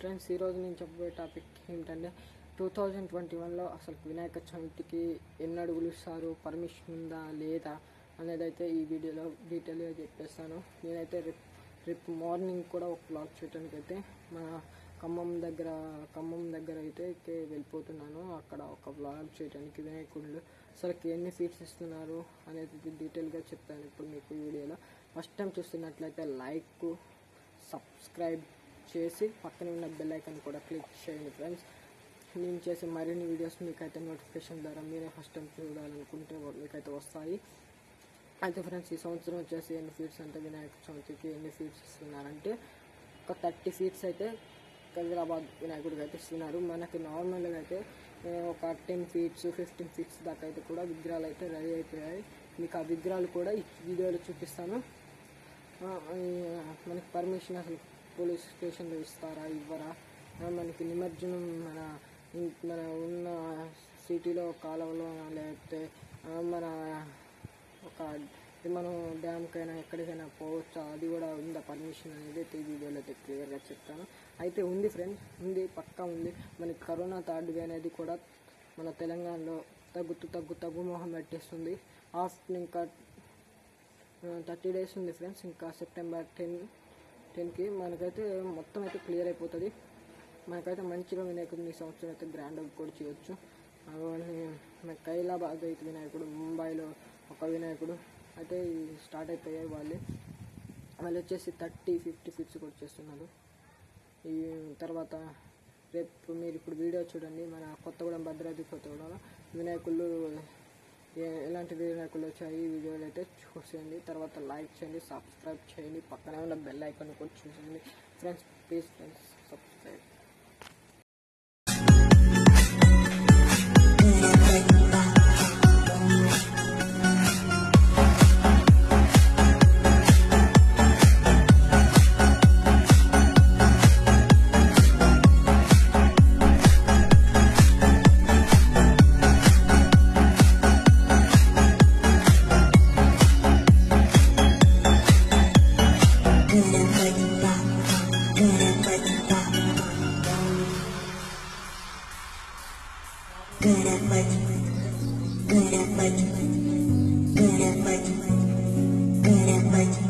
Friends ఈరోజు నేను చెప్పబోయే టాపిక్ ఏంటంటే టూ థౌజండ్ ట్వంటీ వన్లో అసలు వినాయక చవితికి ఎన్ని అడుగులు ఇస్తారు పర్మిషన్ ఉందా లేదా అనేది అయితే ఈ వీడియోలో డీటెయిల్గా చెప్పేస్తాను. నేనైతే రేపు రేపు మార్నింగ్ కూడా ఒక బ్లాగ్ చేయడానికి అయితే మన ఖమ్మం దగ్గర ఖమ్మం దగ్గర అయితే వెళ్ళిపోతున్నాను. అక్కడ ఒక బ్లాగ్ చేయడానికి వినాయకుడు అసలు ఎన్ని ఫీట్స్ ఇస్తున్నారు అనేది డీటెయిల్గా చెప్తాను ఇప్పుడు మీకు ఈ వీడియోలో. ఫస్ట్ టైం చూస్తున్నట్లయితే లైక్ సబ్స్క్రైబ్ చేసి పక్కన ఉన్న బెల్ ఐకన్ కూడా క్లిక్ చేయండి ఫ్రెండ్స్ నేను చేసే మరిన్ని వీడియోస్ మీకైతే నోటిఫికేషన్ ద్వారా మీరే ఫస్ట్ టైం చూడాలనుకుంటే మీకైతే వస్తాయి. అయితే ఫ్రెండ్స్ ఈ సంవత్సరం వచ్చేసి ఎన్ని ఫీట్స్ అంటే వినాయక చవితికి ఎన్ని ఫీట్స్ ఇస్తున్నారంటే ఒక థర్టీ ఫీట్స్ అయితే హైదరాబాద్ వినాయకుడికి అయితే ఇస్తున్నారు. మనకి నార్మల్గా అయితే ఒక టెన్ ఫీట్స్ ఫిఫ్టీన్ ఫీట్స్ దాకా అయితే కూడా విగ్రహాలు అయితే రెడీ అయిపోయాయి. మీకు ఆ విగ్రహాలు కూడా ఈ వీడియోలో చూపిస్తాను. మనకి పర్మిషన్ అసలు పోలీస్ స్టేషన్లో ఇస్తారా ఇవ్వరా? మనకి నిమజ్జనం మన మన ఉన్న సిటీలో కాలువలో లేకపోతే మన ఒక మనం డ్యామ్కైనా ఎక్కడికైనా పోవచ్చా? అది కూడా ఉందా? పర్మిషన్ అనేది అయితే ఈ వీడియోలో అయితే క్లియర్గా చెప్తాను. అయితే ఉంది ఫ్రెండ్స్ ఉంది పక్కా ఉంది. మనకి కరోనా థర్డ్ వే అనేది కూడా మన తెలంగాణలో తగ్గుతూ తగ్గు తగ్గు మొహం పెట్టేస్తుంది. ఆఫ్టర్ ఇంకా థర్టీ డేస్ ఉంది ఫ్రెండ్స్ ఇంకా సెప్టెంబర్ టెన్ టెన్కి మనకైతే మొత్తం అయితే క్లియర్ అయిపోతుంది. మనకైతే మంచిగా వినాయకుడిని ఈ సంవత్సరం అయితే గ్రాండ్గా కూడా చేయొచ్చు. అలాగే మన కైలాబాద్ అయితే వినాయకుడు ముంబైలో ఒక వినాయకుడు. అయితే స్టార్ట్ అయిపోయాయి వాళ్ళు. వాళ్ళు వచ్చేసి థర్టీ ఫిఫ్టీ ఫిట్స్ కూడా చేస్తున్నారు ఈ తర్వాత రేపు మీరు ఇప్పుడు వీడియో చూడండి. మన కొత్తగూడెం భద్రాద్రి కొత్తగూడెంలో వినాయకుళ్ళు ఇలాంటి ఎలాంటి వచ్చాయి. ఈ వీడియోలు అయితే చూసేయండి. తర్వాత లైక్ చేయండి సబ్స్క్రైబ్ చేయండి. పక్కనే ఉన్న బెల్ ఐకాన్ కూడా చూసేయండి. Friends please friends subscribe. Good at much, good at much, good at much, good at much.